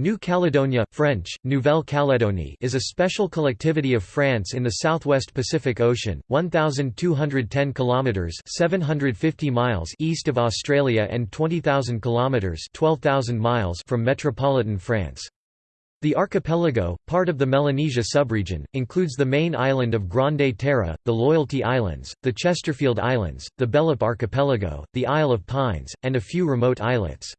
New Caledonia French, Nouvelle Calédonie is a special collectivity of France in the southwest Pacific Ocean, 1210 kilometers (750 miles) east of Australia and 20000 kilometers (12000 miles) from metropolitan France. The archipelago, part of the Melanesia subregion, includes the main island of Grande Terre, the Loyalty Islands, the Chesterfield Islands, the Bélep Archipelago, the Isle of Pines, and a few remote islets.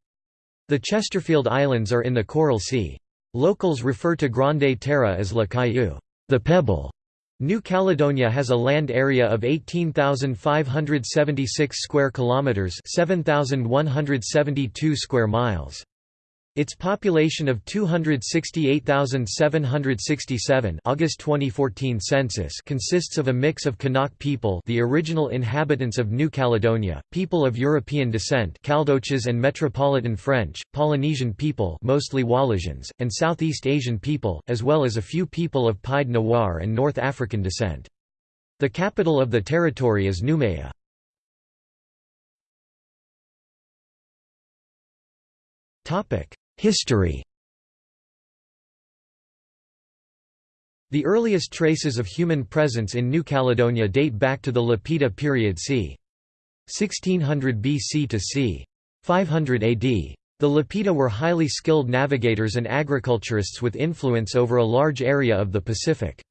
The Chesterfield Islands are in the Coral Sea. Locals refer to Grande Terre as La Caillou, the Pebble. New Caledonia has a land area of 18,576 square kilometers, 7,172 square miles. Its population of 268,767 August 2014 census consists of a mix of Kanak people the original inhabitants of New Caledonia, people of European descent Caldoches and Metropolitan French, Polynesian people mostly Wallisians, and Southeast Asian people, as well as a few people of Pied Noir and North African descent. The capital of the territory is Noumea. Topic History The earliest traces of human presence in New Caledonia date back to the Lapita period c. 1600 BC to c. 500 AD. The Lapita were highly skilled navigators and agriculturists with influence over a large area of the Pacific.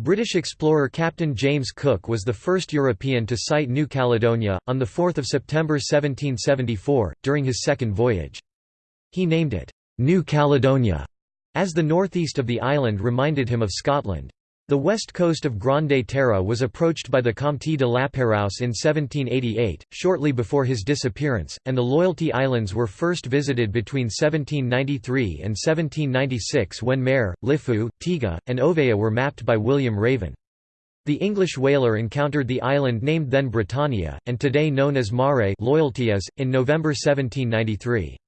British explorer Captain James Cook was the first European to sight New Caledonia, on 4 September 1774, during his second voyage. He named it, New Caledonia, as the northeast of the island reminded him of Scotland. The west coast of Grande Terre was approached by the Comte de Lapérouse in 1788, shortly before his disappearance, and the Loyalty Islands were first visited between 1793 and 1796 when Mare, Lifu, Tiga, and Ouvéa were mapped by William Raven. The English whaler encountered the island named then Britannia, and today known as Mare Loyalty in November 1793.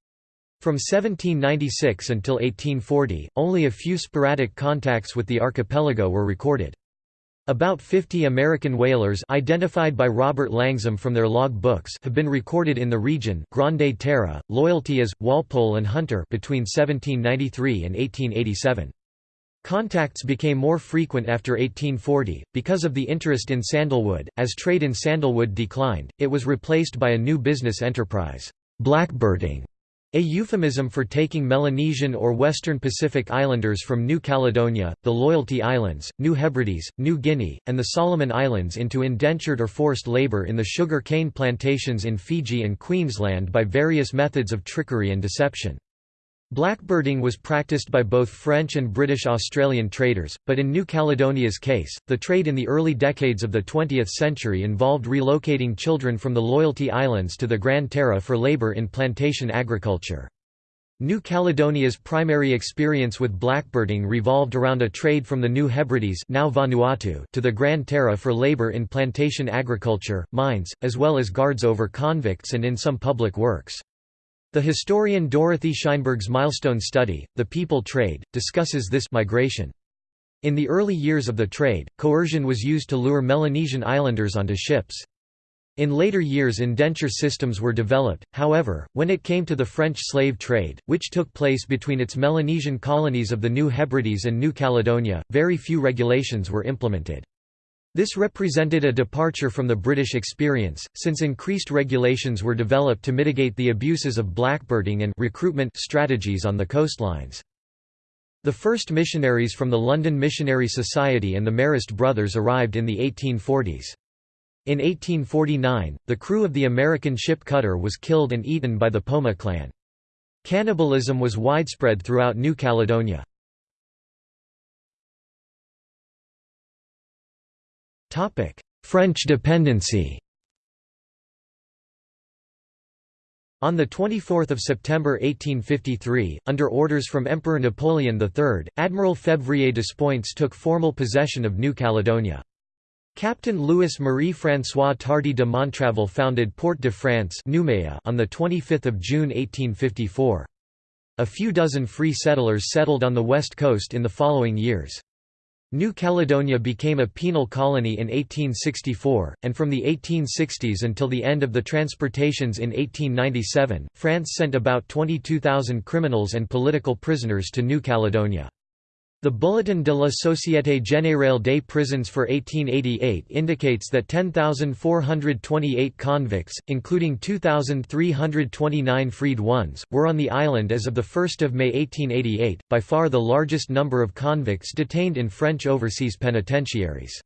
From 1796 until 1840, only a few sporadic contacts with the archipelago were recorded. About 50 American whalers identified by Robert Langdon from their log books have been recorded in the region Grande Terre, Loyalty as, Walpole and Hunter between 1793 and 1887. Contacts became more frequent after 1840, because of the interest in sandalwood. As trade in sandalwood declined, it was replaced by a new business enterprise, blackbirding, a euphemism for taking Melanesian or Western Pacific Islanders from New Caledonia, the Loyalty Islands, New Hebrides, New Guinea, and the Solomon Islands into indentured or forced labor in the sugar cane plantations in Fiji and Queensland by various methods of trickery and deception. Blackbirding was practiced by both French and British Australian traders, but in New Caledonia's case, the trade in the early decades of the 20th century involved relocating children from the Loyalty Islands to the Grande Terre for labour in plantation agriculture. New Caledonia's primary experience with blackbirding revolved around a trade from the New Hebrides now Vanuatu to the Grande Terre for labour in plantation agriculture, mines, as well as guards over convicts and in some public works. The historian Dorothy Shineberg's milestone study, The People Trade, discusses this migration. In the early years of the trade, coercion was used to lure Melanesian islanders onto ships. In later years indenture systems were developed, however, when it came to the French slave trade, which took place between its Melanesian colonies of the New Hebrides and New Caledonia, very few regulations were implemented. This represented a departure from the British experience, since increased regulations were developed to mitigate the abuses of blackbirding and recruitment strategies on the coastlines. The first missionaries from the London Missionary Society and the Marist brothers arrived in the 1840s. In 1849, the crew of the American ship Cutter was killed and eaten by the Poma clan. Cannibalism was widespread throughout New Caledonia. French dependency On 24 September 1853, under orders from Emperor Napoleon III, Admiral Febvrier Despointes took formal possession of New Caledonia. Captain Louis Marie-François Tardy de Montraville founded Port de France on 25 June 1854. A few dozen free settlers settled on the west coast in the following years. New Caledonia became a penal colony in 1864, and from the 1860s until the end of the transportations in 1897, France sent about 22,000 criminals and political prisoners to New Caledonia. The Bulletin de la Société Générale des Prisons for 1888 indicates that 10,428 convicts, including 2,329 freed ones, were on the island as of 1 May 1888, by far the largest number of convicts detained in French overseas penitentiaries.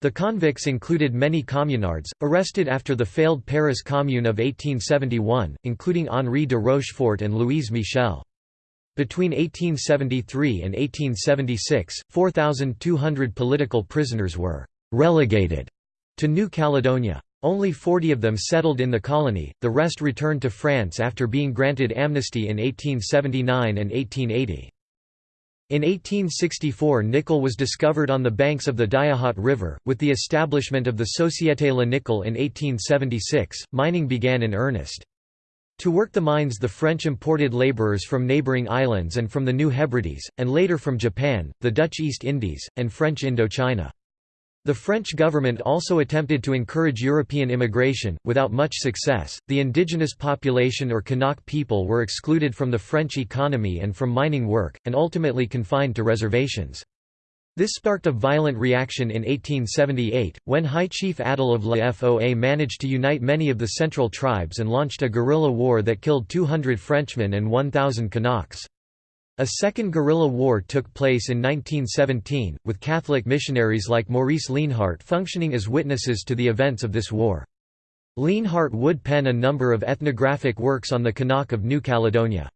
The convicts included many communards, arrested after the failed Paris Commune of 1871, including Henri de Rochefort and Louise Michel. Between 1873 and 1876, 4,200 political prisoners were «relegated» to New Caledonia. Only 40 of them settled in the colony, the rest returned to France after being granted amnesty in 1879 and 1880. In 1864 nickel was discovered on the banks of the Diahot River. With the establishment of the Société La Nickel in 1876, mining began in earnest. To work the mines the French imported labourers from neighbouring islands and from the New Hebrides, and later from Japan, the Dutch East Indies, and French Indochina. The French government also attempted to encourage European immigration, without much success. The indigenous population or Kanak people were excluded from the French economy and from mining work, and ultimately confined to reservations. This sparked a violent reaction in 1878, when High Chief Ataï of La Foa managed to unite many of the central tribes and launched a guerrilla war that killed 200 Frenchmen and 1,000 Kanaks. A second guerrilla war took place in 1917, with Catholic missionaries like Maurice Leenhardt functioning as witnesses to the events of this war. Leenhardt would pen a number of ethnographic works on the Kanak of New Caledonia.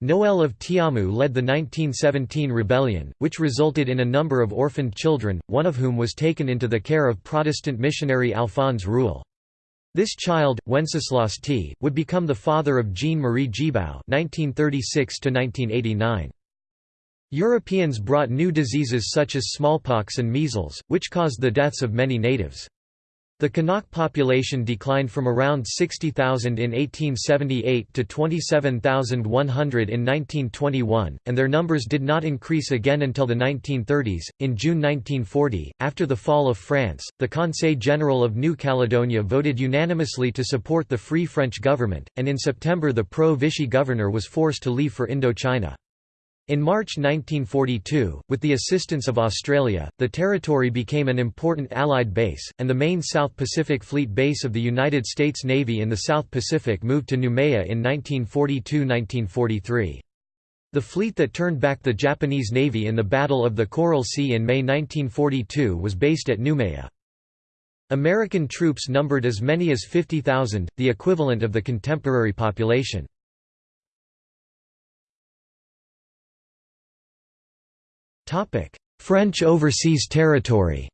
Noel of Tiamu led the 1917 rebellion, which resulted in a number of orphaned children, one of whom was taken into the care of Protestant missionary Alphonse Roule. This child, Wenceslas T., would become the father of Jean-Marie (1936–1989). Europeans brought new diseases such as smallpox and measles, which caused the deaths of many natives. The Kanak population declined from around 60,000 in 1878 to 27,100 in 1921, and their numbers did not increase again until the 1930s. In June 1940, after the fall of France, the Conseil General of New Caledonia voted unanimously to support the Free French government, and in September the pro Vichy governor was forced to leave for Indochina. In March 1942, with the assistance of Australia, the territory became an important Allied base, and the main South Pacific Fleet base of the United States Navy in the South Pacific moved to Noumea in 1942–1943. The fleet that turned back the Japanese Navy in the Battle of the Coral Sea in May 1942 was based at Noumea. American troops numbered as many as 50,000, the equivalent of the contemporary population. French overseas territory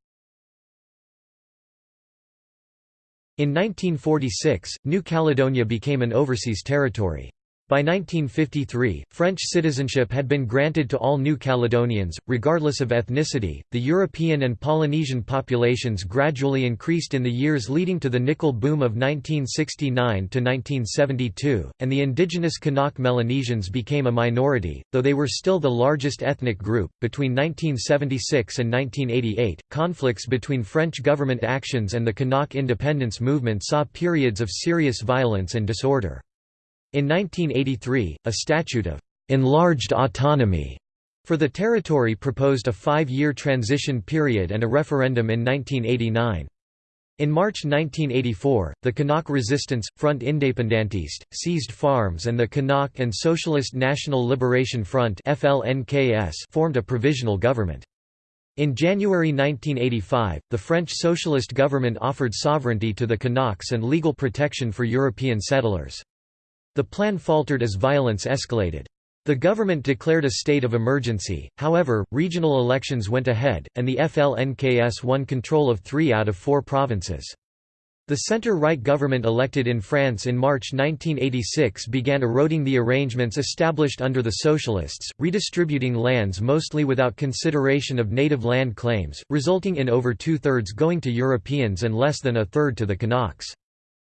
In 1946, New Caledonia became an overseas territory. By 1953, French citizenship had been granted to all New Caledonians, regardless of ethnicity. The European and Polynesian populations gradually increased in the years leading to the nickel boom of 1969 to 1972, and the indigenous Kanak Melanesians became a minority, though they were still the largest ethnic group. Between 1976 and 1988, conflicts between French government actions and the Kanak independence movement saw periods of serious violence and disorder. In 1983, a statute of enlarged autonomy for the territory proposed a five-year transition period and a referendum in 1989. In March 1984, the Kanak Resistance, Front Independentiste, seized farms and the Kanak and Socialist National Liberation Front formed a provisional government. In January 1985, the French socialist government offered sovereignty to the Kanaks and legal protection for European settlers. The plan faltered as violence escalated. The government declared a state of emergency, however, regional elections went ahead, and the FLNKS won control of three out of four provinces. The centre-right government elected in France in March 1986 began eroding the arrangements established under the Socialists, redistributing lands mostly without consideration of native land claims, resulting in over two-thirds going to Europeans and less than a third to the Kanaks.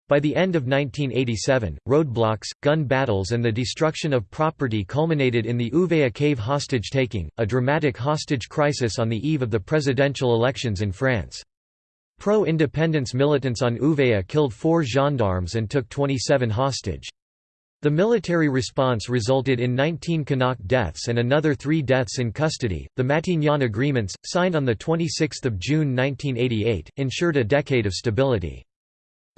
By the end of 1987, roadblocks, gun battles and the destruction of property culminated in the Ouvéa cave hostage-taking, a dramatic hostage crisis on the eve of the presidential elections in France. Pro-independence militants on Ouvéa killed four gendarmes and took 27 hostage. The military response resulted in 19 Kanak deaths and another three deaths in custody. The Matignon Agreements, signed on 26 June 1988, ensured a decade of stability.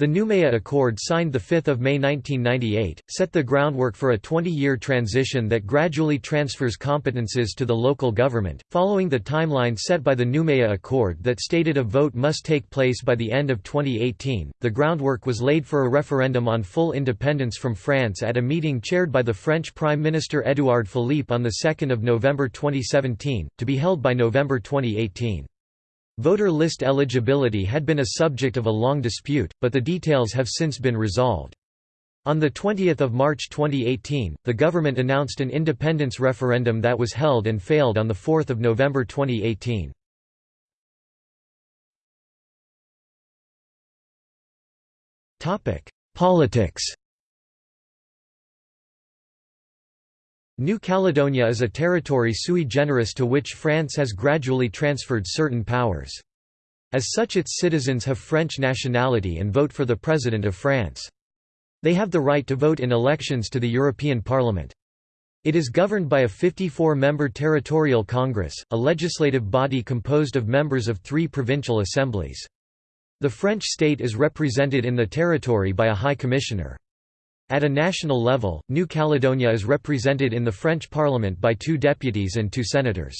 The Noumea Accord signed 5 May 1998, set the groundwork for a 20-year transition that gradually transfers competences to the local government, following the timeline set by the Noumea Accord that stated a vote must take place by the end of 2018. The groundwork was laid for a referendum on full independence from France at a meeting chaired by the French Prime Minister Édouard Philippe on 2 November 2017, to be held by November 2018. Voter list eligibility had been a subject of a long dispute, but the details have since been resolved. On 20 March 2018, the government announced an independence referendum that was held and failed on 4 November 2018. Politics New Caledonia is a territory sui generis to which France has gradually transferred certain powers. As such its citizens have French nationality and vote for the President of France. They have the right to vote in elections to the European Parliament. It is governed by a 54-member territorial congress, a legislative body composed of members of three provincial assemblies. The French state is represented in the territory by a High Commissioner. At a national level, New Caledonia is represented in the French Parliament by two deputies and two senators.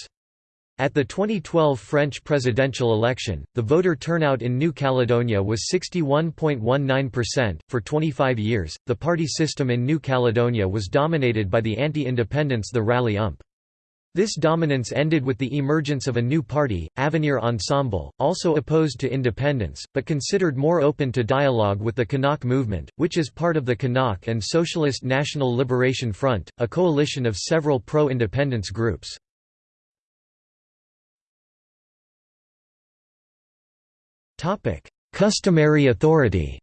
At the 2012 French presidential election, the voter turnout in New Caledonia was 61.19%. For 25 years, the party system in New Caledonia was dominated by the anti independence the Rally UMP. This dominance ended with the emergence of a new party, Avenir Ensemble, also opposed to independence, but considered more open to dialogue with the Kanak movement, which is part of the Kanak and Socialist National Liberation Front, a coalition of several pro-independence groups. Customary authority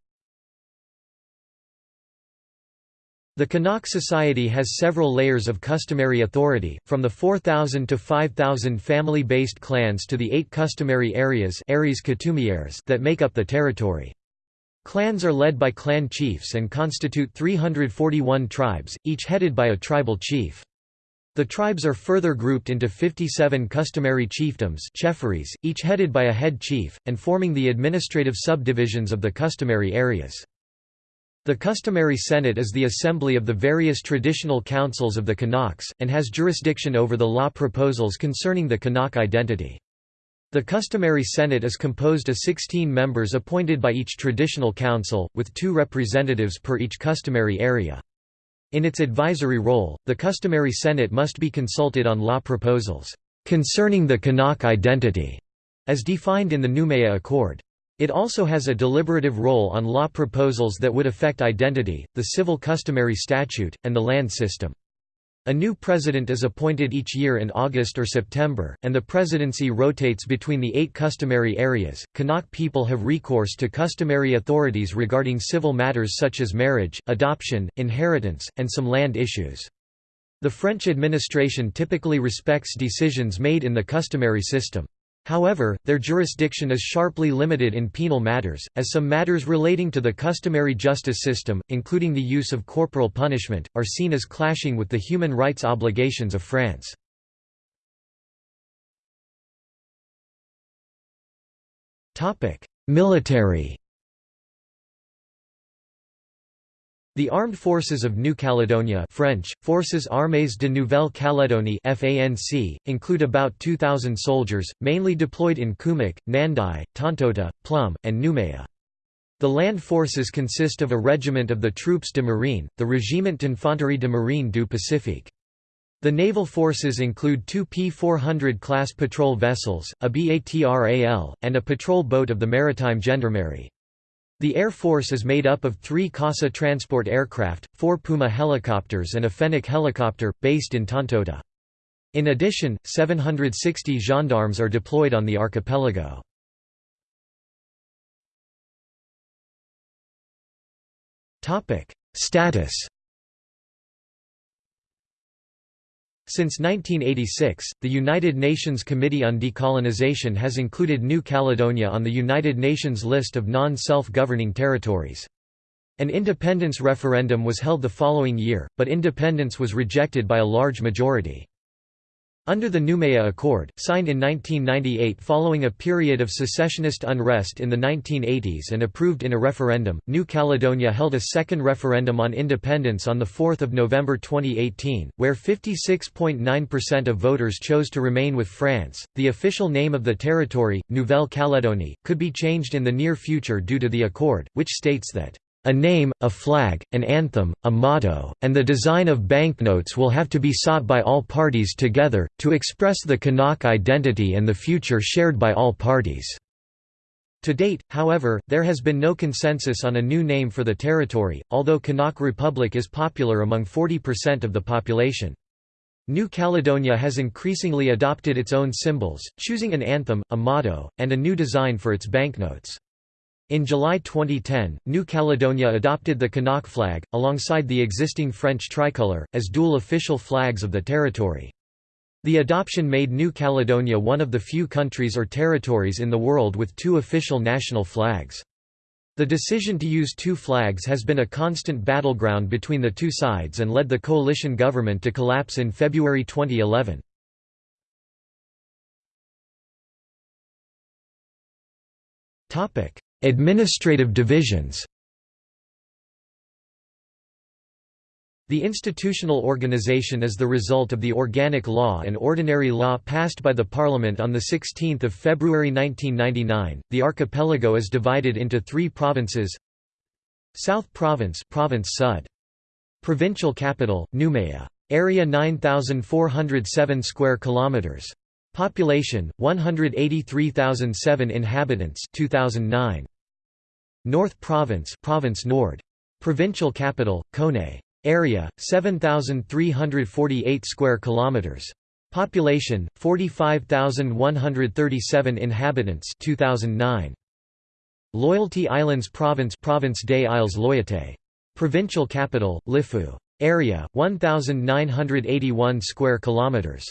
The Kanak society has several layers of customary authority, from the 4,000 to 5,000 family-based clans to the eight customary areas that make up the territory. Clans are led by clan chiefs and constitute 341 tribes, each headed by a tribal chief. The tribes are further grouped into 57 customary chiefdoms each headed by a head chief, and forming the administrative subdivisions of the customary areas. The customary Senate is the assembly of the various traditional councils of the Kanaks, and has jurisdiction over the law proposals concerning the Kanak identity. The customary Senate is composed of 16 members appointed by each traditional council, with two representatives per each customary area. In its advisory role, the customary Senate must be consulted on law proposals, concerning the Kanak identity, as defined in the Noumea Accord. It also has a deliberative role on law proposals that would affect identity, the civil customary statute, and the land system. A new president is appointed each year in August or September, and the presidency rotates between the eight customary areas. Kanak people have recourse to customary authorities regarding civil matters such as marriage, adoption, inheritance, and some land issues. The French administration typically respects decisions made in the customary system. However, their jurisdiction is sharply limited in penal matters, as some matters relating to the customary justice system, including the use of corporal punishment, are seen as clashing with the human rights obligations of France. Military The armed forces of New Caledonia French, Forces Armées de Nouvelle-Calédonie FANC, include about 2,000 soldiers, mainly deployed in Koumac, Nandai, Tontouta, Plum, and Noumea. The land forces consist of a regiment of the Troupes de Marine, the Régiment d'Infanterie de Marine du Pacifique. The naval forces include two P-400 class patrol vessels, a BATRAL, and a patrol boat of the Maritime Gendarmerie. The Air Force is made up of three CASA transport aircraft, four Puma helicopters and a Fennec helicopter, based in Tontouta. In addition, 760 gendarmes are deployed on the archipelago. Status Since 1986, the United Nations Committee on Decolonization has included New Caledonia on the United Nations list of non-self-governing territories. An independence referendum was held the following year, but independence was rejected by a large majority. Under the Noumea Accord, signed in 1998 following a period of secessionist unrest in the 1980s and approved in a referendum, New Caledonia held a second referendum on independence on 4 November 2018, where 56.9% of voters chose to remain with France. The official name of the territory, Nouvelle Calédonie, could be changed in the near future due to the accord, which states that a name, a flag, an anthem, a motto, and the design of banknotes will have to be sought by all parties together, to express the Kanak identity and the future shared by all parties." To date, however, there has been no consensus on a new name for the territory, although Kanak Republic is popular among 40% of the population. New Caledonia has increasingly adopted its own symbols, choosing an anthem, a motto, and a new design for its banknotes. In July 2010, New Caledonia adopted the Kanak flag, alongside the existing French tricolour, as dual official flags of the territory. The adoption made New Caledonia one of the few countries or territories in the world with two official national flags. The decision to use two flags has been a constant battleground between the two sides and led the coalition government to collapse in February 2011. Administrative divisions The institutional organization is the result of the Organic Law and Ordinary Law passed by the Parliament on 16 February 1999. The archipelago is divided into three provinces South Province Province Sud. Provincial capital, Noumea. Area 9,407 square kilometers. Population 183,007 inhabitants 2009 North Province Province Nord. Provincial capital, Koné. Area, 7,348 square kilometers. Population, 45,137 inhabitants 2009. Loyalty Islands Province Province des Îles Loyauté. Provincial capital, Lifou. Area, 1,981 square kilometers.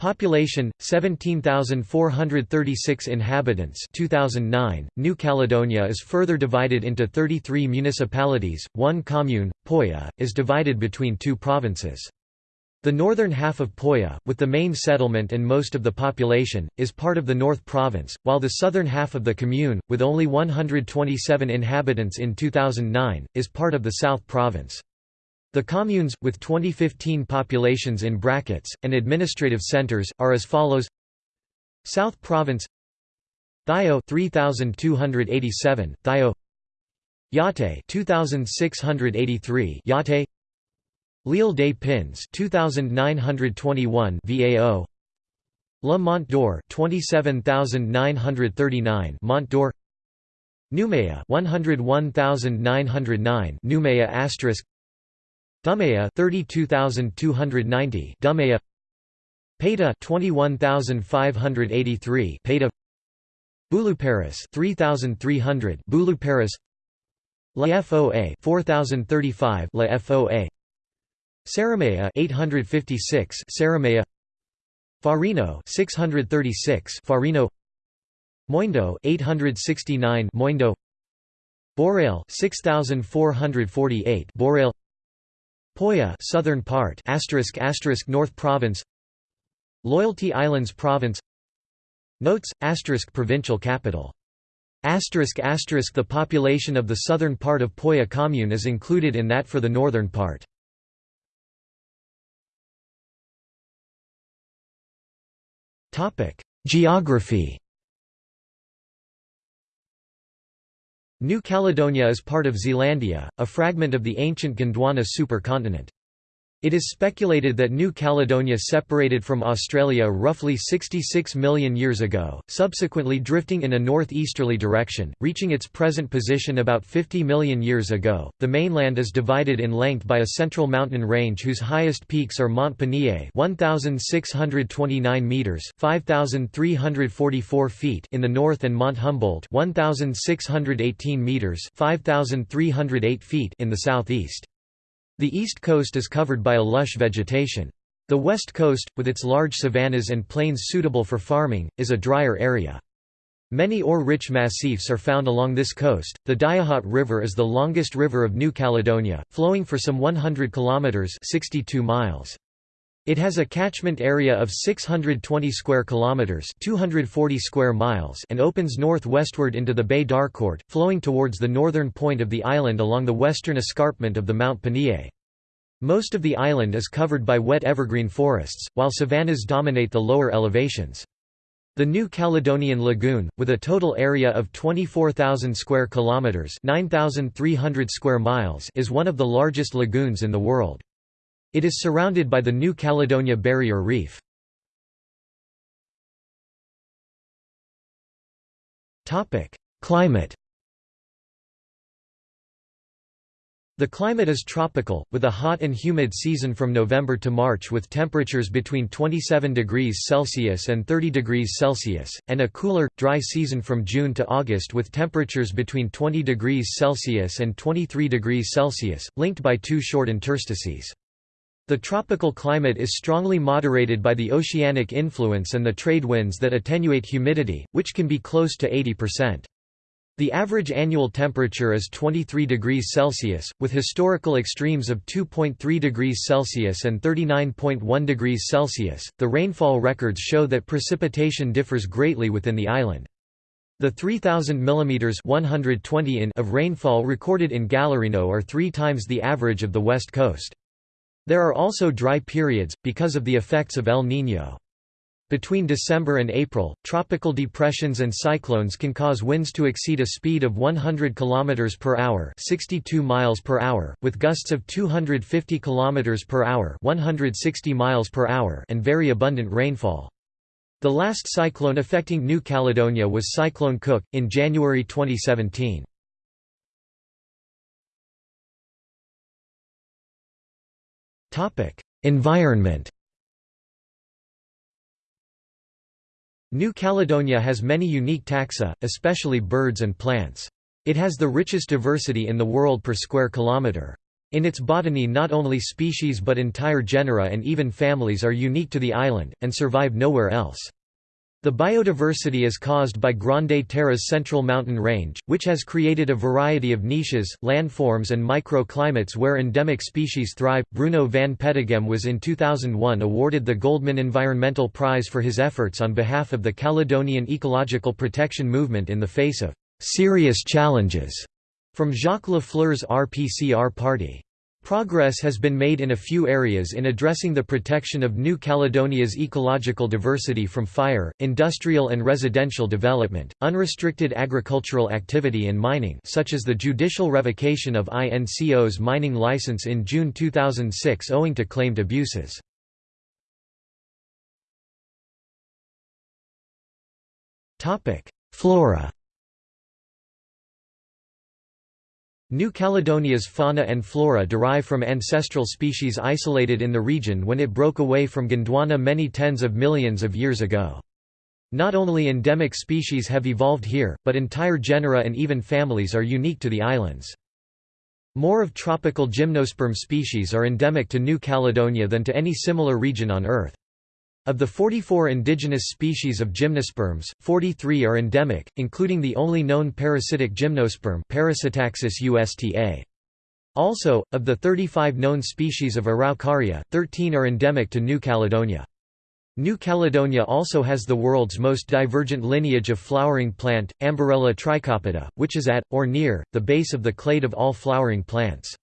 Population 17,436 inhabitants 2009 New Caledonia is further divided into 33 municipalities one commune Poya is divided between two provinces. The northern half of Poya with the main settlement and most of the population is part of the North Province while the southern half of the commune with only 127 inhabitants in 2009 is part of the South Province the communes, with 2015 populations in brackets, and administrative centers, are as follows. South Province Thio 3287 Thio. Yate 2683 Yate. L'Île des Pins 2921 VAO. La Mont-Dore 27939 Mont-Dore. Noumea 101909 Noumea asterisk Dumbéa 32290 Dumbéa Paita 21583 Paita Boulouparis 3300 Boulouparis La FOA 4035 La FOA. Sarraméa 856 Sarraméa. Farino 636 Farino. Moindou 869 Moindou. Bourail 6448 Bourail Poya southern part asterisk asterisk North Province. Loyalty Islands Province. Notes asterisk provincial capital. Asterisk asterisk the population of the southern part of Poya commune is included in that for the northern part. Topic. Geography New Caledonia is part of Zealandia, a fragment of the ancient Gondwana supercontinent. It is speculated that New Caledonia separated from Australia roughly 66 million years ago, subsequently drifting in a northeasterly direction, reaching its present position about 50 million years ago. The mainland is divided in length by a central mountain range whose highest peaks are Mont Panié, 1629 meters, 5344 feet in the north and Mont Humboldt, 1618 meters, 5308 feet in the southeast. The east coast is covered by a lush vegetation. The west coast, with its large savannas and plains suitable for farming, is a drier area. Many ore-rich massifs are found along this coast. The Diahot River is the longest river of New Caledonia, flowing for some 100 kilometers (62 miles). It has a catchment area of 620 square kilometers (240 square miles) and opens northwestward into the Bay d'Harcourt, flowing towards the northern point of the island along the western escarpment of the Mount Panié. Most of the island is covered by wet evergreen forests, while savannas dominate the lower elevations. The New Caledonian Lagoon, with a total area of 24,000 square kilometers (9,300 square miles), is one of the largest lagoons in the world. It is surrounded by the New Caledonia Barrier Reef. Climate The climate is tropical, with a hot and humid season from November to March with temperatures between 27 degrees Celsius and 30 degrees Celsius, and a cooler, dry season from June to August with temperatures between 20 degrees Celsius and 23 degrees Celsius, linked by two short interstices. The tropical climate is strongly moderated by the oceanic influence and the trade winds that attenuate humidity, which can be close to 80%. The average annual temperature is 23 degrees Celsius, with historical extremes of 2.3 degrees Celsius and 39.1 degrees Celsius. The rainfall records show that precipitation differs greatly within the island. The 3,000 mm 120 in of rainfall recorded in Gallarino are three times the average of the west coast. There are also dry periods, because of the effects of El Niño. Between December and April, tropical depressions and cyclones can cause winds to exceed a speed of 100 km per hour, 62 miles per hour, with gusts of 250 km per hour, 160 miles per hour, and very abundant rainfall. The last cyclone affecting New Caledonia was Cyclone Cook in January 2017. Environment New Caledonia has many unique taxa, especially birds and plants. It has the richest diversity in the world per square kilometre. In its botany not only species but entire genera and even families are unique to the island, and survive nowhere else. The biodiversity is caused by Grande Terre's central mountain range, which has created a variety of niches, landforms, and microclimates where endemic species thrive. Bruno van Peteghem was in 2001 awarded the Goldman Environmental Prize for his efforts on behalf of the Caledonian ecological protection movement in the face of serious challenges from Jacques Lafleur's RPCR party. Progress has been made in a few areas in addressing the protection of New Caledonia's ecological diversity from fire, industrial and residential development, unrestricted agricultural activity and mining such as the judicial revocation of INCO's mining license in June 2006 owing to claimed abuses. Flora New Caledonia's fauna and flora derive from ancestral species isolated in the region when it broke away from Gondwana many tens of millions of years ago. Not only endemic species have evolved here, but entire genera and even families are unique to the islands. More of tropical gymnosperm species are endemic to New Caledonia than to any similar region on Earth. Of the 44 indigenous species of gymnosperms, 43 are endemic, including the only known parasitic gymnosperm Parasitaxus usta. Also, of the 35 known species of Araucaria, 13 are endemic to New Caledonia. New Caledonia also has the world's most divergent lineage of flowering plant, Amborella trichopoda, which is at, or near, the base of the clade of all flowering plants.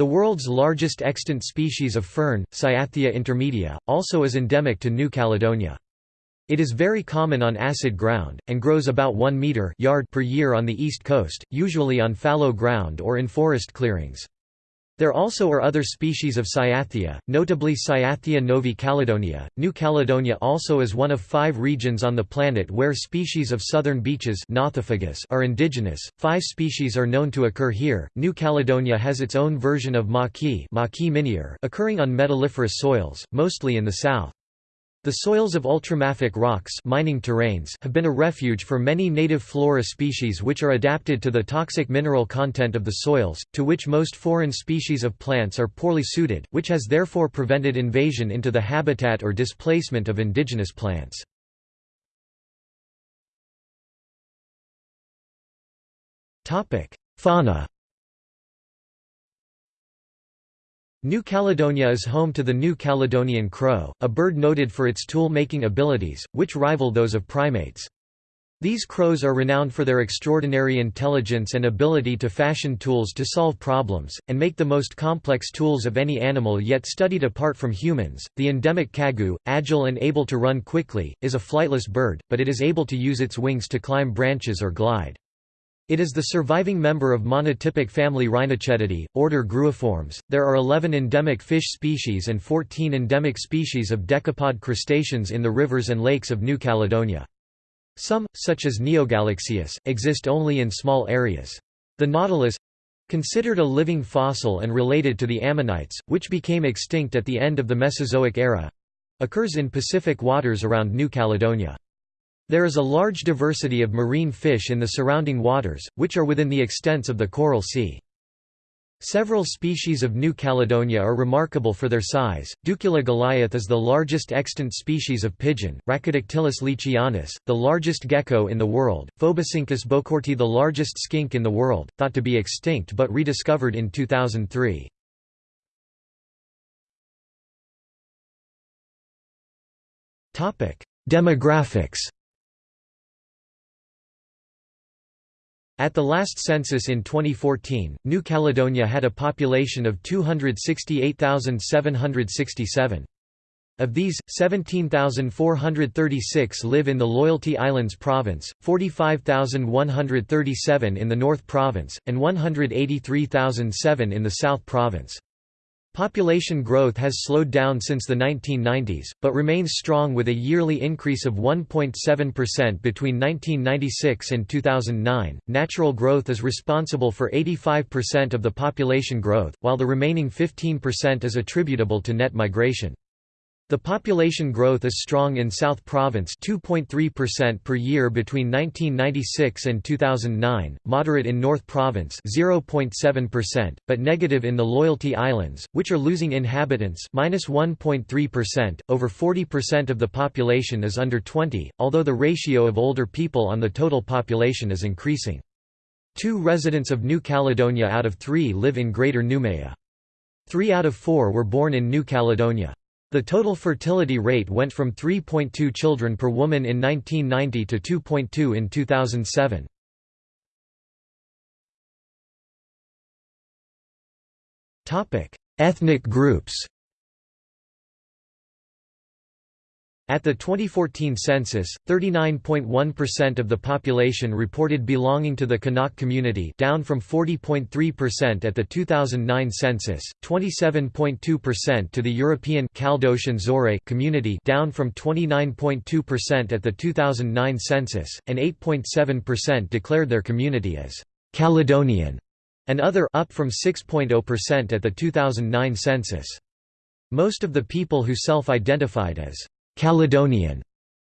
The world's largest extant species of fern, Cyathea intermedia, also is endemic to New Caledonia. It is very common on acid ground, and grows about 1 metre yard per year on the east coast, usually on fallow ground or in forest clearings. There also are other species of Cyathea, notably Cyathea novi Caledonia. New Caledonia also is one of five regions on the planet where species of southern beeches are indigenous. Five species are known to occur here. New Caledonia has its own version of maquis occurring on metalliferous soils, mostly in the south. The soils of ultramafic rocks mining terrains have been a refuge for many native flora species which are adapted to the toxic mineral content of the soils, to which most foreign species of plants are poorly suited, which has therefore prevented invasion into the habitat or displacement of indigenous plants. Fauna New Caledonia is home to the New Caledonian crow, a bird noted for its tool-making abilities, which rival those of primates. These crows are renowned for their extraordinary intelligence and ability to fashion tools to solve problems, and make the most complex tools of any animal yet studied apart from humans. The endemic kagu, agile and able to run quickly, is a flightless bird, but it is able to use its wings to climb branches or glide. It is the surviving member of monotypic family Rhynochetidae, order Gruiformes. There are 11 endemic fish species and 14 endemic species of decapod crustaceans in the rivers and lakes of New Caledonia. Some, such as Neogalaxias, exist only in small areas. The nautilus considered a living fossil and related to the ammonites, which became extinct at the end of the Mesozoic era occurs in Pacific waters around New Caledonia. There is a large diversity of marine fish in the surrounding waters, which are within the extents of the Coral Sea. Several species of New Caledonia are remarkable for their size. Ducula goliath is the largest extant species of pigeon, Rhacodactylus leachianus, the largest gecko in the world, Phoboscincus bocourti the largest skink in the world, thought to be extinct but rediscovered in 2003. Demographics At the last census in 2014, New Caledonia had a population of 268,767. Of these, 17,436 live in the Loyalty Islands Province, 45,137 in the North Province, and 183,007 in the South Province. Population growth has slowed down since the 1990s, but remains strong with a yearly increase of 1.7% between 1996 and 2009. Natural growth is responsible for 85% of the population growth, while the remaining 15% is attributable to net migration. The population growth is strong in South Province 2.3% per year between 1996 and 2009, moderate in North Province 0.7%, but negative in the Loyalty Islands, which are losing inhabitants -1.3%. Over 40% of the population is under 20, although the ratio of older people on the total population is increasing. Two residents of New Caledonia out of three live in Greater Noumea. Three out of four were born in New Caledonia. The total fertility rate went from 3.2 children per woman in 1990 to 2.2 in 2007. Ethnic groups At the 2014 census, 39.1% of the population reported belonging to the Kanak community down from 40.3% at the 2009 census, 27.2% to the European Zore community down from 29.2% at the 2009 census, and 8.7% declared their community as Caledonian and other up from 6.0% at the 2009 census. Most of the people who self-identified as Caledonian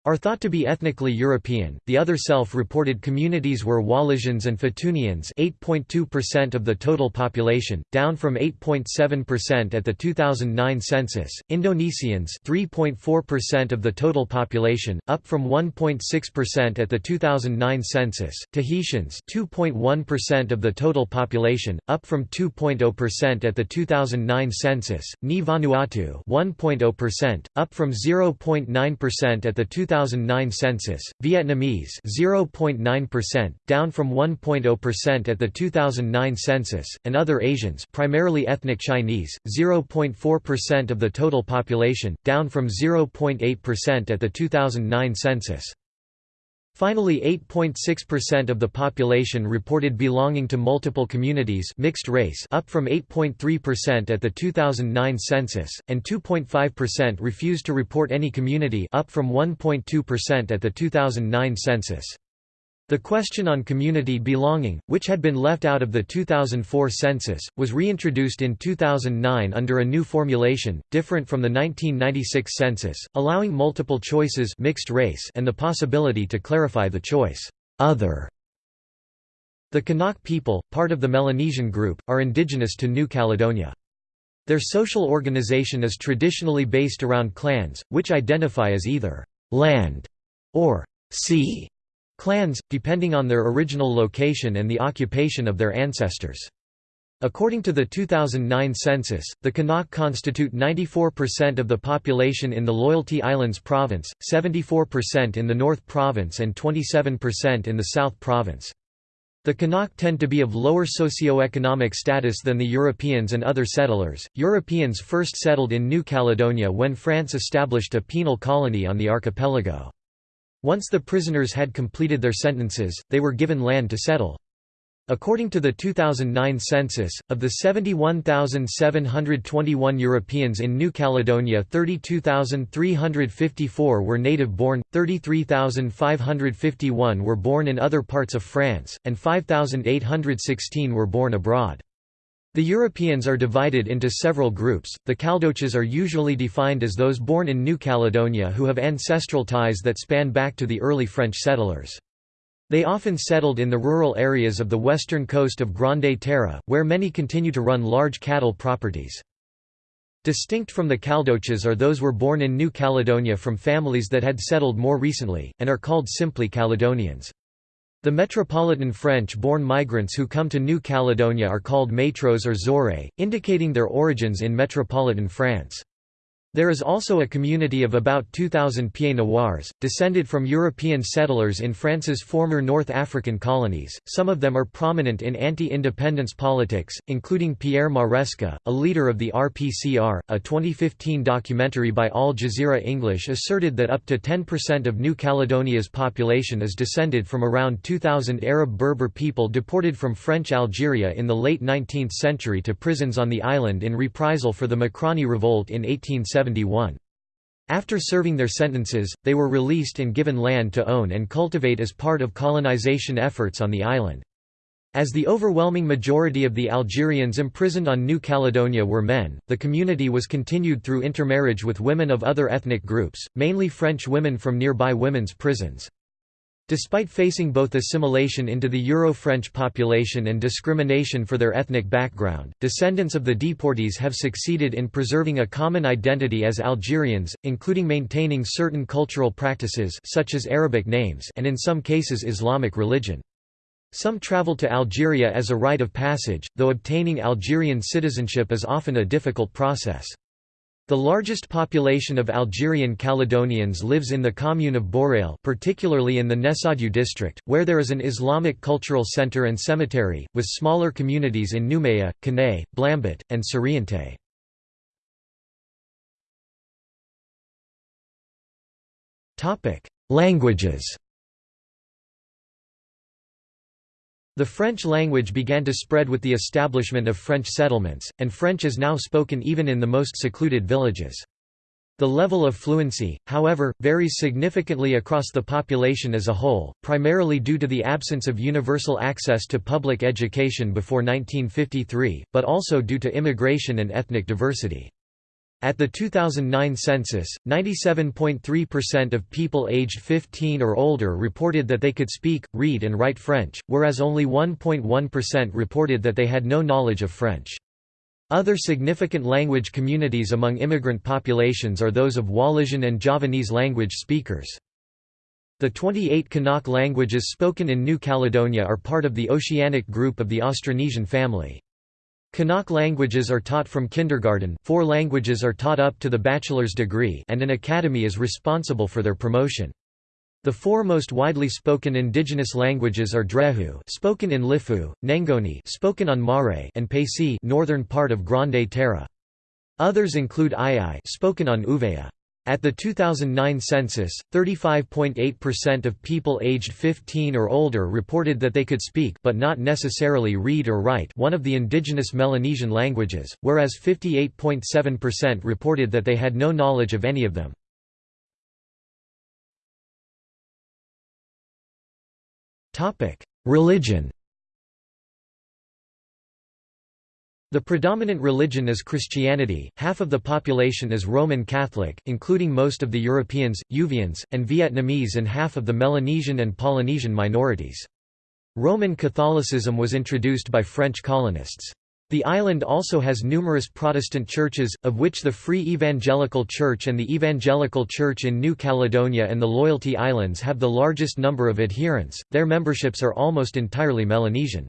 are thought to be ethnically European. The other self-reported communities were Wallisians and Futunians, 8.2% of the total population, down from 8.7% at the 2009 census. Indonesians, 3.4% of the total population, up from 1.6% at the 2009 census. Tahitians, 2.1% of the total population, up from 2.0% at the 2009 census. Ni Vanuatu, 1.0%, up from 0.9% at the 2009 2009 census, Vietnamese 0.9%, down from 1.0% at the 2009 census, and other Asians primarily ethnic Chinese, 0.4% of the total population, down from 0.8% at the 2009 census. Finally 8.6% of the population reported belonging to multiple communities mixed race up from 8.3% at the 2009 census, and 2.5% refused to report any community up from 1.2% at the 2009 census. The question on community belonging, which had been left out of the 2004 census, was reintroduced in 2009 under a new formulation, different from the 1996 census, allowing multiple choices mixed race and the possibility to clarify the choice, other. The Kanak people, part of the Melanesian group, are indigenous to New Caledonia. Their social organization is traditionally based around clans, which identify as either land or sea clans, depending on their original location and the occupation of their ancestors. According to the 2009 census, the Kanak constitute 94% of the population in the Loyalty Islands Province, 74% in the North Province and 27% in the South Province. The Kanak tend to be of lower socio-economic status than the Europeans and other settlers. Europeans first settled in New Caledonia when France established a penal colony on the archipelago. Once the prisoners had completed their sentences, they were given land to settle. According to the 2009 census, of the 71,721 Europeans in New Caledonia 32,354 were native-born, 33,551 were born in other parts of France, and 5,816 were born abroad. The Europeans are divided into several groups. The Caldoches are usually defined as those born in New Caledonia who have ancestral ties that span back to the early French settlers. They often settled in the rural areas of the western coast of Grande Terre, where many continue to run large cattle properties. Distinct from the Caldoches are those were born in New Caledonia from families that had settled more recently, and are called simply Caledonians. The Metropolitan French-born migrants who come to New Caledonia are called Métros or Zoré, indicating their origins in metropolitan France. There is also a community of about 2,000 Pieds Noirs, descended from European settlers in France's former North African colonies. Some of them are prominent in anti-independence politics, including Pierre Maresca, a leader of the RPCR. A 2015 documentary by Al Jazeera English asserted that up to 10% of New Caledonia's population is descended from around 2,000 Arab Berber people deported from French Algeria in the late 19th century to prisons on the island in reprisal for the Mokrani revolt in 1870. After serving their sentences, they were released and given land to own and cultivate as part of colonization efforts on the island. As the overwhelming majority of the Algerians imprisoned on New Caledonia were men, the community was continued through intermarriage with women of other ethnic groups, mainly French women from nearby women's prisons. Despite facing both assimilation into the Euro-French population and discrimination for their ethnic background, descendants of the deportees have succeeded in preserving a common identity as Algerians, including maintaining certain cultural practices such as Arabic names and in some cases Islamic religion. Some travel to Algeria as a rite of passage, though obtaining Algerian citizenship is often a difficult process. The largest population of Algerian Caledonians lives in the commune of Bourail particularly in the Nessadiou district, where there is an Islamic cultural center and cemetery, with smaller communities in Nouméa, Koné, Pouembout, and Soriente. Languages The French language began to spread with the establishment of French settlements, and French is now spoken even in the most secluded villages. The level of fluency, however, varies significantly across the population as a whole, primarily due to the absence of universal access to public education before 1953, but also due to immigration and ethnic diversity. At the 2009 census, 97.3% of people aged 15 or older reported that they could speak, read and write French, whereas only 1.1% reported that they had no knowledge of French. Other significant language communities among immigrant populations are those of Wallisian and Javanese language speakers. The 28 Kanak languages spoken in New Caledonia are part of the Oceanic group of the Austronesian family. Kanak languages are taught from kindergarten four languages are taught up to the bachelor's degree and an academy is responsible for their promotion. The four most widely spoken indigenous languages are Drehu spoken in Lifou, Nengone spoken on Mare and Paicî northern part of Grande Terre. Others include Ai spoken on Ouvéa. At the 2009 census, 35.8% of people aged 15 or older reported that they could speak but not necessarily read or write one of the indigenous Melanesian languages, whereas 58.7% reported that they had no knowledge of any of them. Religion The predominant religion is Christianity, half of the population is Roman Catholic, including most of the Europeans, Uvians, and Vietnamese and half of the Melanesian and Polynesian minorities. Roman Catholicism was introduced by French colonists. The island also has numerous Protestant churches, of which the Free Evangelical Church and the Evangelical Church in New Caledonia and the Loyalty Islands have the largest number of adherents, their memberships are almost entirely Melanesian.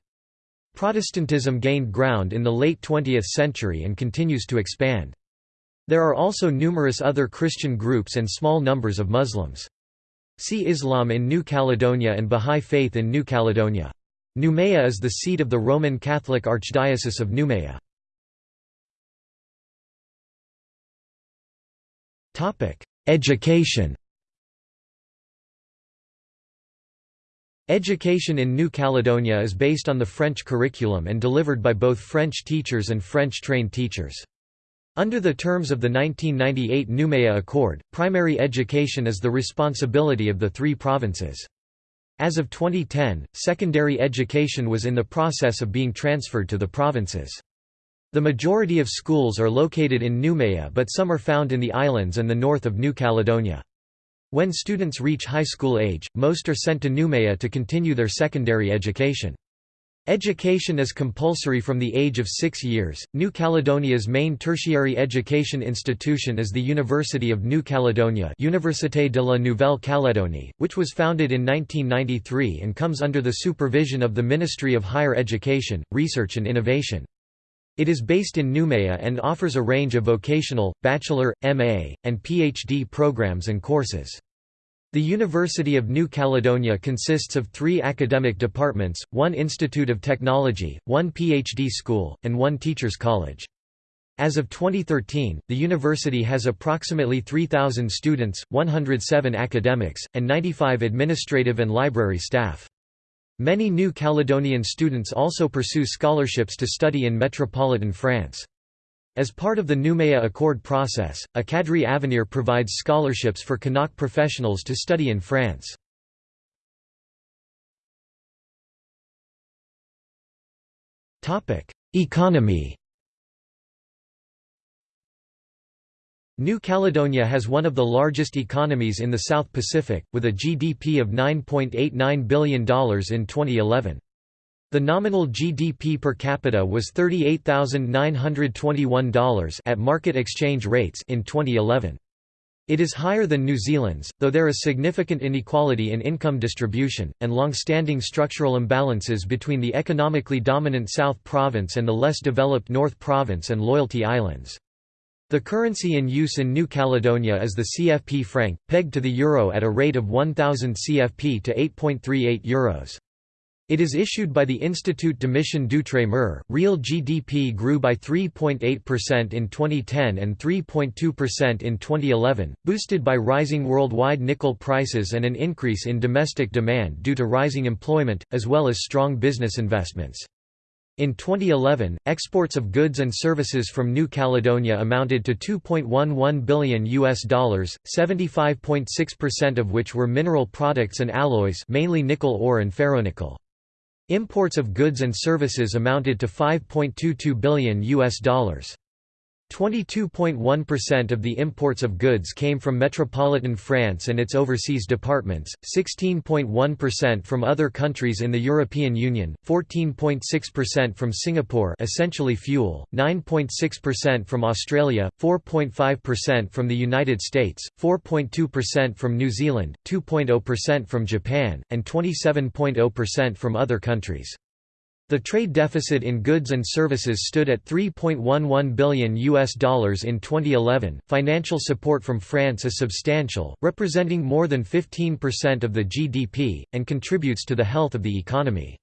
Protestantism gained ground in the late 20th century and continues to expand. There are also numerous other Christian groups and small numbers of Muslims. See Islam in New Caledonia and Bahá'í Faith in New Caledonia. Noumea is the seat of the Roman Catholic Archdiocese of Noumea. Education Education in New Caledonia is based on the French curriculum and delivered by both French teachers and French-trained teachers. Under the terms of the 1998 Noumea Accord, primary education is the responsibility of the three provinces. As of 2010, secondary education was in the process of being transferred to the provinces. The majority of schools are located in Noumea but some are found in the islands and the north of New Caledonia. When students reach high school age, most are sent to Noumea to continue their secondary education. Education is compulsory from the age of six years. New Caledonia's main tertiary education institution is the University of New Caledonia Université de la Nouvelle-Calédonie, which was founded in 1993 and comes under the supervision of the Ministry of Higher Education, Research and Innovation. It is based in Noumea and offers a range of vocational, bachelor, MA, and PhD programs and courses. The University of New Caledonia consists of three academic departments, one Institute of Technology, one PhD school, and one Teachers College. As of 2013, the university has approximately 3,000 students, 107 academics, and 95 administrative and library staff. Many New Caledonian students also pursue scholarships to study in metropolitan France. As part of the Noumea Accord process, Académie Avenir provides scholarships for Kanak professionals to study in France. Economy New Caledonia has one of the largest economies in the South Pacific, with a GDP of $9.89 billion in 2011. The nominal GDP per capita was $38,921 at market exchange rates in 2011. It is higher than New Zealand's, though there is significant inequality in income distribution, and long-standing structural imbalances between the economically dominant South Province and the less developed North Province and Loyalty Islands. The currency in use in New Caledonia is the CFP franc, pegged to the euro at a rate of 1000 CFP to 8.38 euros. It is issued by the Institut d'émission d'Outre-mer. Real GDP grew by 3.8% in 2010 and 3.2% in 2011, boosted by rising worldwide nickel prices and an increase in domestic demand due to rising employment, as well as strong business investments. In 2011, exports of goods and services from New Caledonia amounted to 2.11 billion US dollars, 75.6% of which were mineral products and alloys, mainly nickel ore and ferronickel. Imports of goods and services amounted to 5.22 billion US dollars. 22.1% of the imports of goods came from metropolitan France and its overseas departments, 16.1% from other countries in the European Union, 14.6% from Singapore essentially fuel, 9.6% from Australia, 4.5% from the United States, 4.2% from New Zealand, 2.0% from Japan, and 27.0% from other countries. The trade deficit in goods and services stood at 3.11 billion US dollars in 2011. Financial support from France is substantial, representing more than 15% of the GDP and contributes to the health of the economy.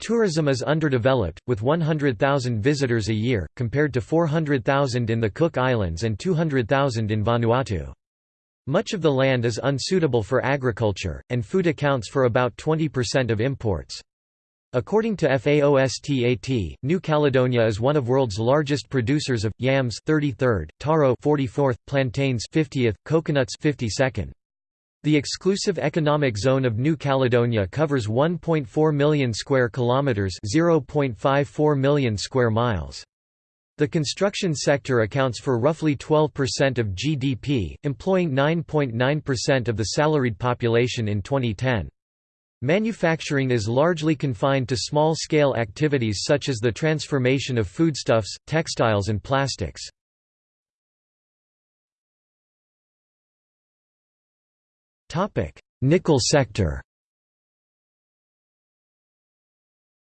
Tourism is underdeveloped, with 100,000 visitors a year, compared to 400,000 in the Cook Islands and 200,000 in Vanuatu. Much of the land is unsuitable for agriculture, and food accounts for about 20% of imports. According to FAOSTAT, New Caledonia is one of world's largest producers of yams 33rd, taro 44th, plantains 50th, coconuts 52nd. The exclusive economic zone of New Caledonia covers 1.4 million square kilometers, 0.54 million square miles. The construction sector accounts for roughly 12% of GDP, employing 9.9% of the salaried population in 2010. Manufacturing is largely confined to small-scale activities such as the transformation of foodstuffs, textiles and plastics. Nickel sector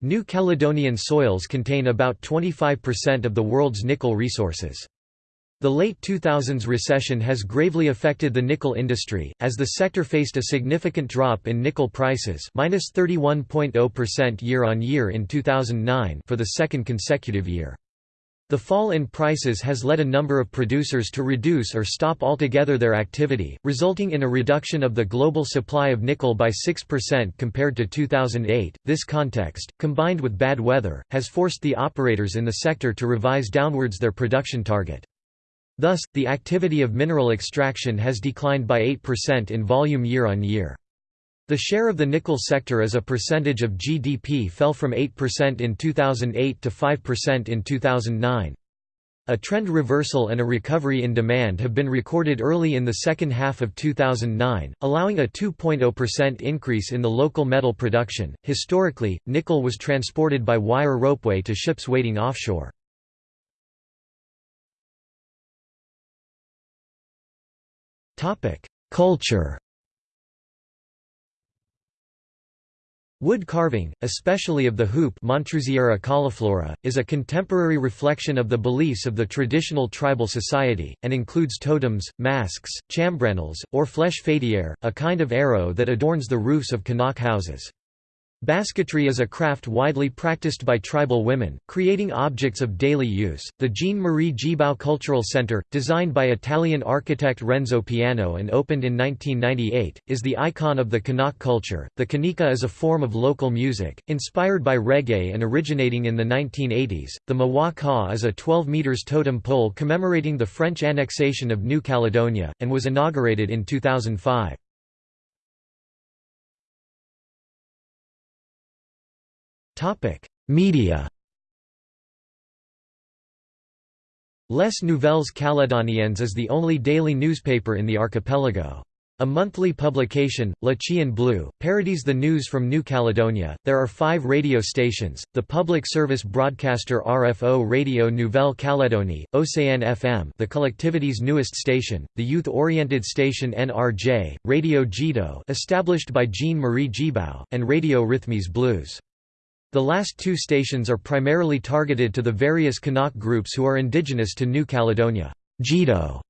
New Caledonian soils contain about 25% of the world's nickel resources. The late 2000s recession has gravely affected the nickel industry, as the sector faced a significant drop in nickel prices minus 31.0% year-on-year in 2009 for the second consecutive year. The fall in prices has led a number of producers to reduce or stop altogether their activity, resulting in a reduction of the global supply of nickel by 6% compared to 2008. This context, combined with bad weather, has forced the operators in the sector to revise downwards their production target. Thus, the activity of mineral extraction has declined by 8% in volume year on year. The share of the nickel sector as a percentage of GDP fell from 8% in 2008 to 5% in 2009. A trend reversal and a recovery in demand have been recorded early in the second half of 2009, allowing a 2.0% increase in the local metal production. Historically, nickel was transported by wire ropeway to ships waiting offshore. Culture Wood carving, especially of the hoop cauliflora, is a contemporary reflection of the beliefs of the traditional tribal society, and includes totems, masks, chambranles, or flèche faitière, a kind of arrow that adorns the roofs of Kanak houses. Basketry is a craft widely practiced by tribal women, creating objects of daily use. The Jean Marie Tjibaou Cultural Center, designed by Italian architect Renzo Piano and opened in 1998, is the icon of the Kanak culture. The kaneka is a form of local music, inspired by reggae and originating in the 1980s. The Mwâ Ka is a 12 meters totem pole commemorating the French annexation of New Caledonia, and was inaugurated in 2005. Topic: Media. Les Nouvelles Calédoniennes is the only daily newspaper in the archipelago. A monthly publication, Le Chien Bleu, parodies the news from New Caledonia. There are five radio stations the public service broadcaster RFO Radio Nouvelle Calédonie, Océane FM, the collectivity's newest station, the youth oriented station NRJ, Radio Djiido, established by Jean Marie Tjibaou, and Radio Rhythmes Blues. The last two stations are primarily targeted to the various Kanak groups who are indigenous to New Caledonia. Djiido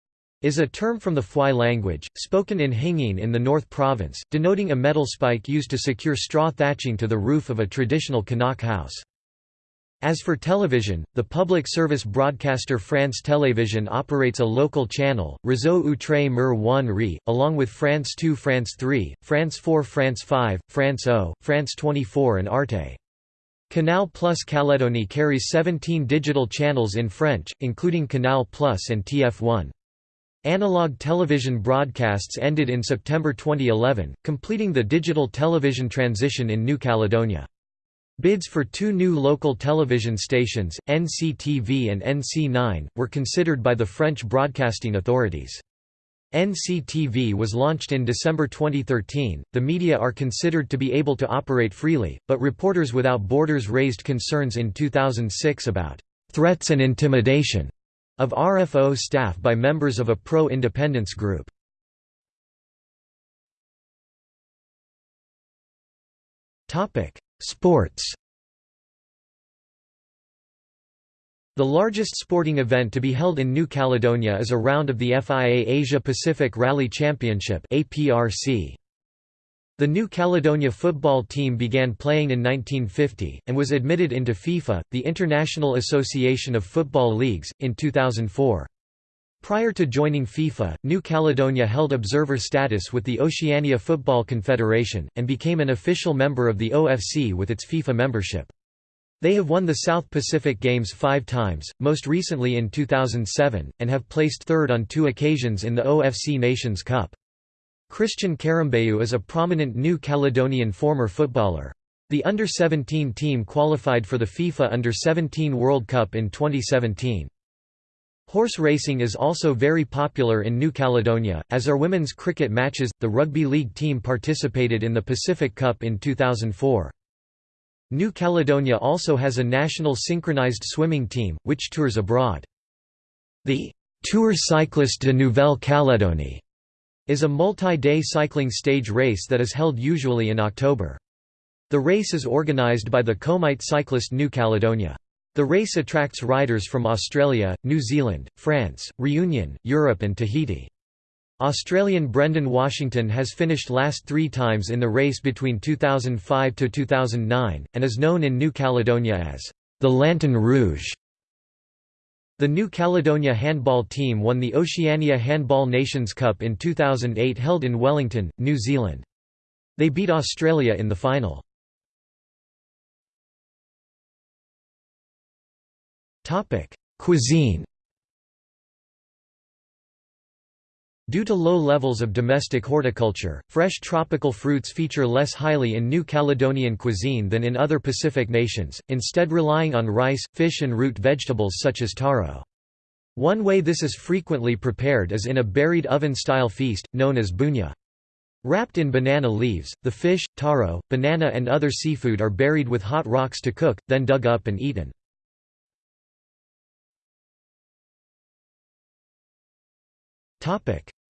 is a term from the Fwâi language, spoken in Hienghène in the North Province, denoting a metal spike used to secure straw thatching to the roof of a traditional Kanak house. As for television, the public service broadcaster France Télévision operates a local channel, Réseau Outre Mer 1 Ri, along with France 2 France 3, France 4 France 5, France O, France 24 and Arte. Canal Plus Calédonie carries 17 digital channels in French, including Canal Plus and TF1. Analog television broadcasts ended in September 2011, completing the digital television transition in New Caledonia. Bids for two new local television stations, NCTV and NC9, were considered by the French broadcasting authorities. NCTV was launched in December 2013. The media are considered to be able to operate freely, but Reporters Without Borders raised concerns in 2006 about threats and intimidation of RFO staff by members of a pro-independence group. Topic: Sports The largest sporting event to be held in New Caledonia is a round of the FIA Asia Pacific Rally Championship The New Caledonia football team began playing in 1950, and was admitted into FIFA, the International Association of Football Leagues, in 2004. Prior to joining FIFA, New Caledonia held observer status with the Oceania Football Confederation, and became an official member of the OFC with its FIFA membership. They have won the South Pacific Games five times, most recently in 2007, and have placed third on two occasions in the OFC Nations Cup. Christian Karembeu is a prominent New Caledonian former footballer. The Under-17 team qualified for the FIFA Under-17 World Cup in 2017. Horse racing is also very popular in New Caledonia, as are women's cricket matches. The rugby league team participated in the Pacific Cup in 2004. New Caledonia also has a national synchronized swimming team, which tours abroad. The Tour Cycliste de Nouvelle-Calédonie is a multi-day cycling stage race that is held usually in October. The race is organised by the Comite Cycliste New Caledonia. The race attracts riders from Australia, New Zealand, France, Reunion, Europe and Tahiti. Australian Brendan Washington has finished last three times in the race between 2005 to 2009, and is known in New Caledonia as the Lanterne Rouge. The New Caledonia handball team won the Oceania Handball Nations Cup in 2008 held in Wellington, New Zealand. They beat Australia in the final. Cuisine. Due to low levels of domestic horticulture, fresh tropical fruits feature less highly in New Caledonian cuisine than in other Pacific nations, instead relying on rice, fish and root vegetables such as taro. One way this is frequently prepared is in a buried oven-style feast, known as bougna. Wrapped in banana leaves, the fish, taro, banana and other seafood are buried with hot rocks to cook, then dug up and eaten.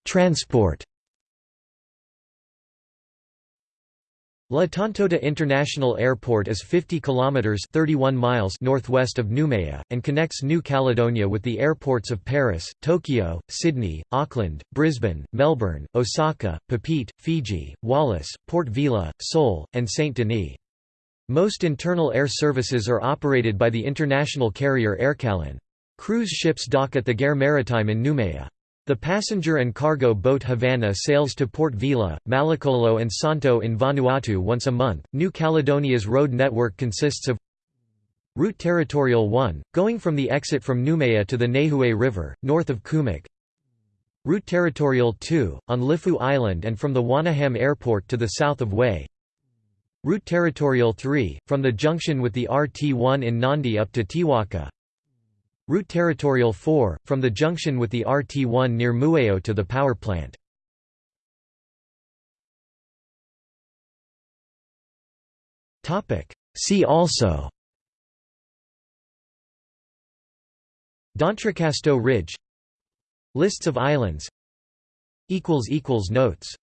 Transport La Tontouta International Airport is 50 kilometers 31 miles northwest of Noumea and connects New Caledonia with the airports of Paris, Tokyo, Sydney, Auckland, Brisbane, Melbourne, Osaka, Papeete, Fiji, Wallis, Port Vila, Seoul, and Saint-Denis. Most internal air services are operated by the international carrier Aircalin. Cruise ships dock at the Gare Maritime in Noumea. The passenger and cargo boat Havana sails to Port Vila, Malakula, and Santo in Vanuatu once a month. New Caledonia's road network consists of Route Territorial 1, going from the exit from Noumea to the Néhoué River, north of Koumac. Route Territorial 2, on Lifu Island and from the Wanaham Airport to the south of Wai. Route Territorial 3, from the junction with the RT1 in Nandi up to Tiwaka. Route Territorial 4, from the junction with the RT1 near Mueo to the power plant. See also D'Entrecasteaux Ridge Lists of islands Notes